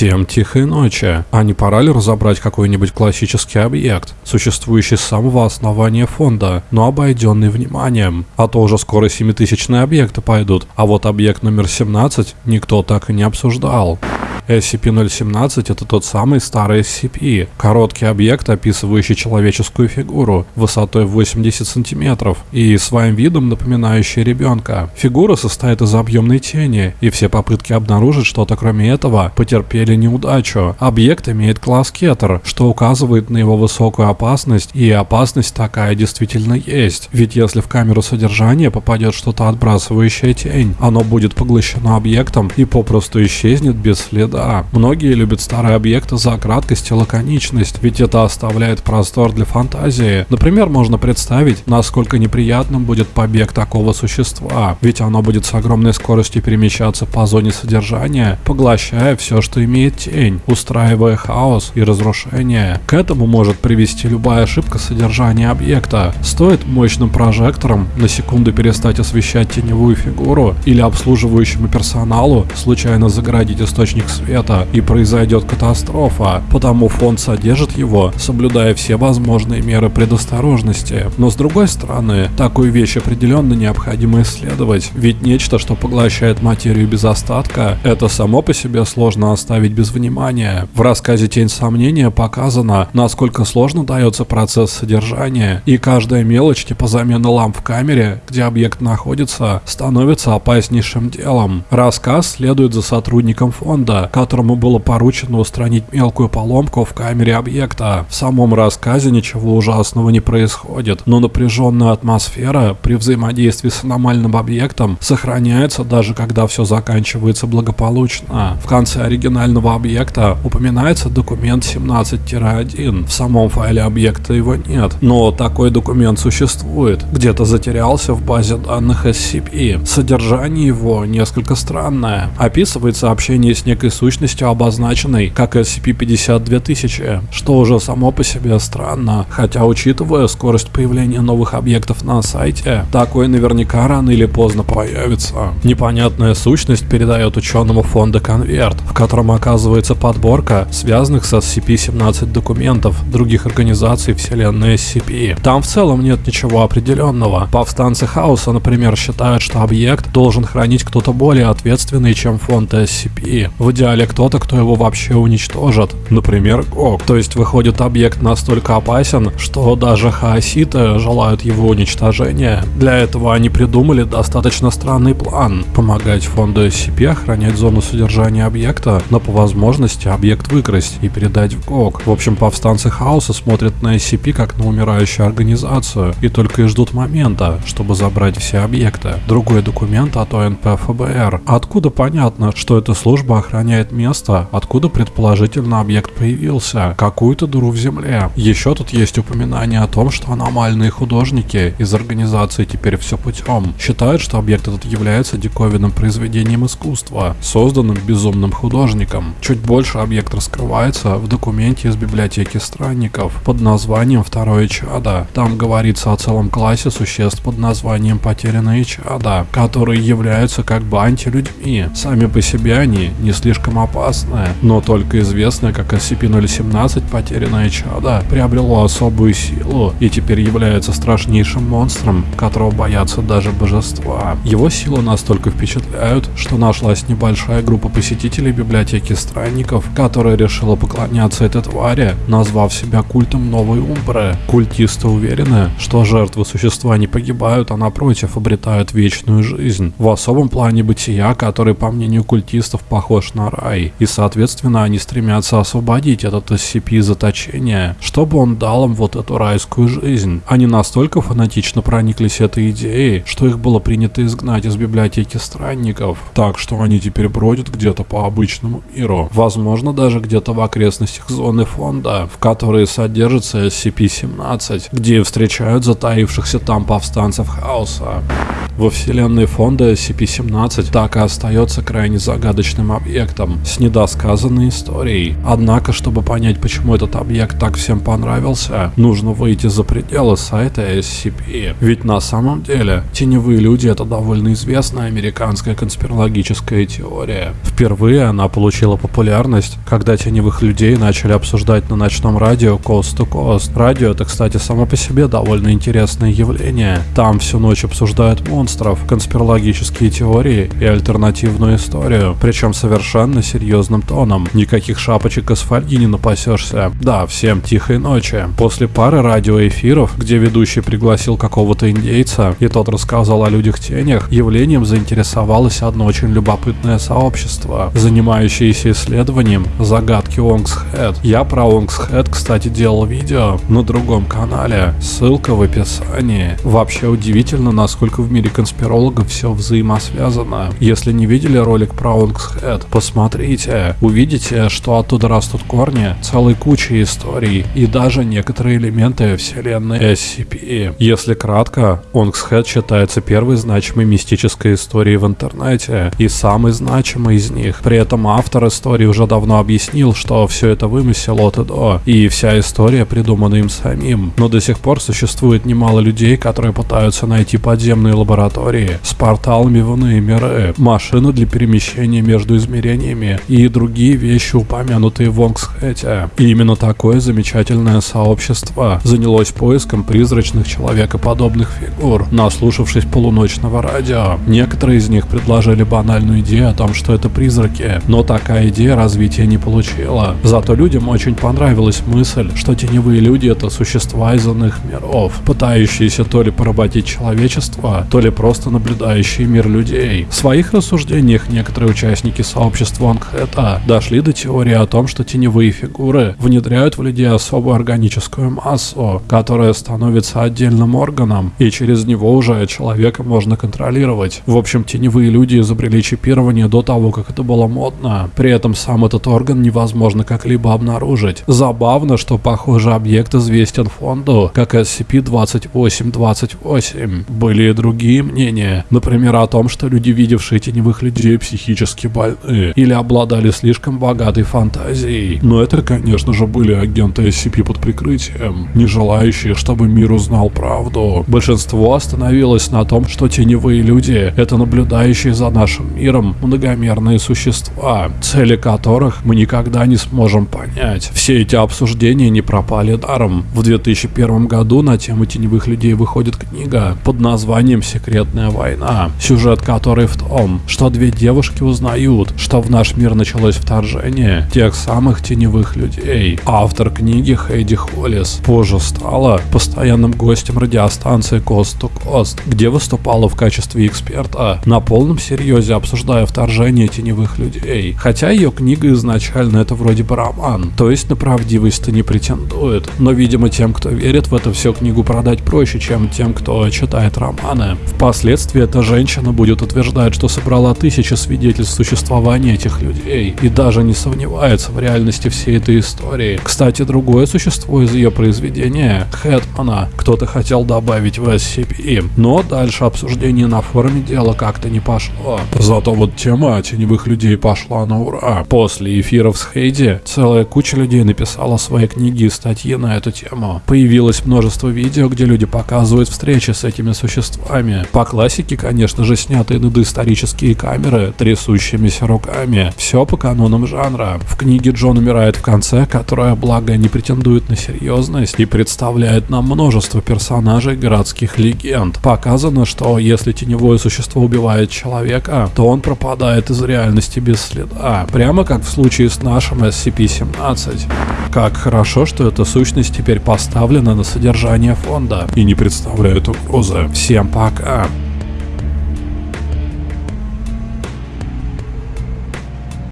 Всем тихой ночи. А не пора ли разобрать какой-нибудь классический объект, существующий с самого основания фонда, но обойденный вниманием? А то уже скоро 7000 объекты пойдут, а вот объект номер 17 никто так и не обсуждал. SCP-017 это тот самый старый SCP, короткий объект, описывающий человеческую фигуру высотой 80 сантиметров и своим видом напоминающий ребенка. Фигура состоит из объемной тени, и все попытки обнаружить что-то кроме этого потерпели неудачу. Объект имеет класс Кетер, что указывает на его высокую опасность, и опасность такая действительно есть. Ведь если в камеру содержания попадет что-то отбрасывающее тень, оно будет поглощено объектом и попросту исчезнет без следа да, многие любят старые объекты за краткость и лаконичность, ведь это оставляет простор для фантазии. Например, можно представить, насколько неприятным будет побег такого существа, ведь оно будет с огромной скоростью перемещаться по зоне содержания, поглощая все, что имеет тень, устраивая хаос и разрушение. К этому может привести любая ошибка содержания объекта. Стоит мощным прожектором на секунду перестать освещать теневую фигуру или обслуживающему персоналу случайно загородить источник света света и произойдет катастрофа, потому фонд содержит его, соблюдая все возможные меры предосторожности. Но с другой стороны, такую вещь определенно необходимо исследовать, ведь нечто, что поглощает материю без остатка, это само по себе сложно оставить без внимания. В рассказе «Тень сомнения» показано, насколько сложно дается процесс содержания, и каждая мелочь типа замены ламп в камере, где объект находится, становится опаснейшим делом. Рассказ следует за сотрудником фонда, которому было поручено устранить мелкую поломку в камере объекта. В самом рассказе ничего ужасного не происходит, но напряженная атмосфера при взаимодействии с аномальным объектом сохраняется даже когда все заканчивается благополучно. В конце оригинального объекта упоминается документ 17-1. В самом файле объекта его нет, но такой документ существует. Где-то затерялся в базе данных SCP. Содержание его несколько странное. Описывает сообщение с некой сущностью обозначенной как SCP-52000, что уже само по себе странно, хотя учитывая скорость появления новых объектов на сайте, такой наверняка рано или поздно появится. Непонятная сущность передает ученому фонда конверт, в котором оказывается подборка связанных с SCP-17 документов других организаций вселенной SCP. Там в целом нет ничего определенного. Повстанцы Хаоса, например, считают, что объект должен хранить кто-то более ответственный, чем фонд SCP. В идеале или кто-то, кто его вообще уничтожит. Например, Гог. То есть выходит объект настолько опасен, что даже хаоситы желают его уничтожения. Для этого они придумали достаточно странный план. Помогать фонду SCP охранять зону содержания объекта, но по возможности объект выкрасть и передать в ГОК. В общем, повстанцы хаоса смотрят на SCP как на умирающую организацию и только и ждут момента, чтобы забрать все объекты. Другой документ от ОНП ФБР. Откуда понятно, что эта служба охраняет место, откуда предположительно объект появился, какую-то дыру в земле. Еще тут есть упоминание о том, что аномальные художники из организации «Теперь все путем» считают, что объект этот является диковинным произведением искусства, созданным безумным художником. Чуть больше объект раскрывается в документе из библиотеки странников под названием «Второе чадо». Там говорится о целом классе существ под названием «Потерянные чада», которые являются как бы антилюдьми. Сами по себе они не слишком опасное, но только известное как SCP-017 потерянное чадо приобрело особую силу и теперь является страшнейшим монстром, которого боятся даже божества. Его силы настолько впечатляют, что нашлась небольшая группа посетителей библиотеки странников, которая решила поклоняться этой твари, назвав себя культом Новой Умбры. Культисты уверены, что жертвы существа не погибают, а напротив обретают вечную жизнь. В особом плане бытия, который по мнению культистов похож на рай рай, и соответственно они стремятся освободить этот SCP из заточения, чтобы он дал им вот эту райскую жизнь. Они настолько фанатично прониклись этой идеей, что их было принято изгнать из библиотеки странников, так что они теперь бродят где-то по обычному миру, возможно даже где-то в окрестностях зоны фонда, в которой содержится SCP-17, где встречают затаившихся там повстанцев хаоса. Во вселенной фонда SCP-17 так и остается крайне загадочным объектом с недосказанной историей. Однако, чтобы понять, почему этот объект так всем понравился, нужно выйти за пределы сайта SCP. Ведь на самом деле, теневые люди это довольно известная американская конспирологическая теория. Впервые она получила популярность, когда теневых людей начали обсуждать на ночном радио Coast to Coast. Радио это, кстати, само по себе довольно интересное явление. Там всю ночь обсуждают монстров, конспирологические теории и альтернативную историю, причем совершенно серьезным тоном. Никаких шапочек из фольги не напасешься. Да, всем тихой ночи. После пары радиоэфиров, где ведущий пригласил какого-то индейца, и тот рассказал о людях-тенях, явлением заинтересовалось одно очень любопытное сообщество, занимающееся исследованием загадки Онгсхед. Я про Онгсхед, кстати, делал видео на другом канале, ссылка в описании. Вообще удивительно, насколько в мире конспирологов все взаимосвязано. Если не видели ролик про Онгсхед, посмотрите, увидите, что оттуда растут корни целой кучи историй и даже некоторые элементы вселенной SCP. Если кратко, Онгсхед считается первой значимой мистической историей в интернете и самой значимой из них. При этом автор истории уже давно объяснил, что все это вымысел от и до, и вся история придумана им самим. Но до сих пор существует немало людей, которые пытаются найти подземные лаборатории с порталами в иные миры, машины для перемещения между измерениями и другие вещи, упомянутые в Онгсхете. И именно такое замечательное сообщество занялось поиском призрачных человекоподобных фигур, наслушавшись полуночного радио. Некоторые из них предложили банальную идею о том, что это призраки, но такая идея развития не получила. Зато людям очень понравилась мысль, что теневые люди это существа из иных миров, пытающиеся то ли поработить человечество, то ли просто наблюдающие мир людей. В своих рассуждениях некоторые участники сообщества Ангхэта дошли до теории о том, что теневые фигуры внедряют в людей особую органическую массу, которая становится отдельным органом, и через него уже человека можно контролировать. В общем, теневые люди изобрели чипирование до того, как это было модно. При этом сам этот орган невозможно как-либо обнаружить. Забавно, что похожий объект известен фонду как SCP-2828. Были и другие мнения, например о том, что люди, видевшие теневых людей, психически больны или обладали слишком богатой фантазией. Но это, конечно же, были агенты SCP под прикрытием, не желающие, чтобы мир узнал правду. Большинство остановилось на том, что теневые люди — это наблюдающие за нашим миром многомерные существа, цели которых мы никогда не сможем понять. Все эти обсуждения не пропали даром. В 2001 году на тему теневых людей выходит книга под названием «Секретная война», сюжет которой в том, что две девушки узнают, что в наш мир началось вторжение тех самых теневых людей. Автор книги Хейди Холлис позже стала постоянным гостем радиостанции Coast to Coast, где выступала в качестве эксперта, на полном серьезе обсуждая вторжение теневых людей. Хотя ее книга изначально это вроде бы роман, то есть на правдивость-то не претендует. Но, видимо, тем, кто верит в это все книгу продать проще, чем тем, кто читает романы. Впоследствии эта женщина будет утверждать, что собрала тысячи свидетельств существования этих людей и даже не сомневается в реальности всей этой истории. Кстати, другое существо из ее произведения, Хэтмана, кто-то хотел добавить в SCP, но дальше обсуждение на форуме дела как-то не пошло. Зато вот тема теневых людей пошла на ура. После эфиров с Хейди целая куча людей написала свои книги и статьи на эту тему. Появилось множество видео, где люди показывают встречи с этими существами. По классике, конечно же, снятые над исторические камеры трясущимися руками. Все по канонам жанра. В книге Джон умирает в конце, которая, благо, не претендует на серьезность и представляет нам множество персонажей городских легенд. Показано, что если теневое существо убивает человека, то он пропадает из реальности без следа. Прямо как в случае с нашим SCP-17. Как хорошо, что эта сущность теперь поставлена на содержание фонда и не представляет угрозы. Всем пока. time.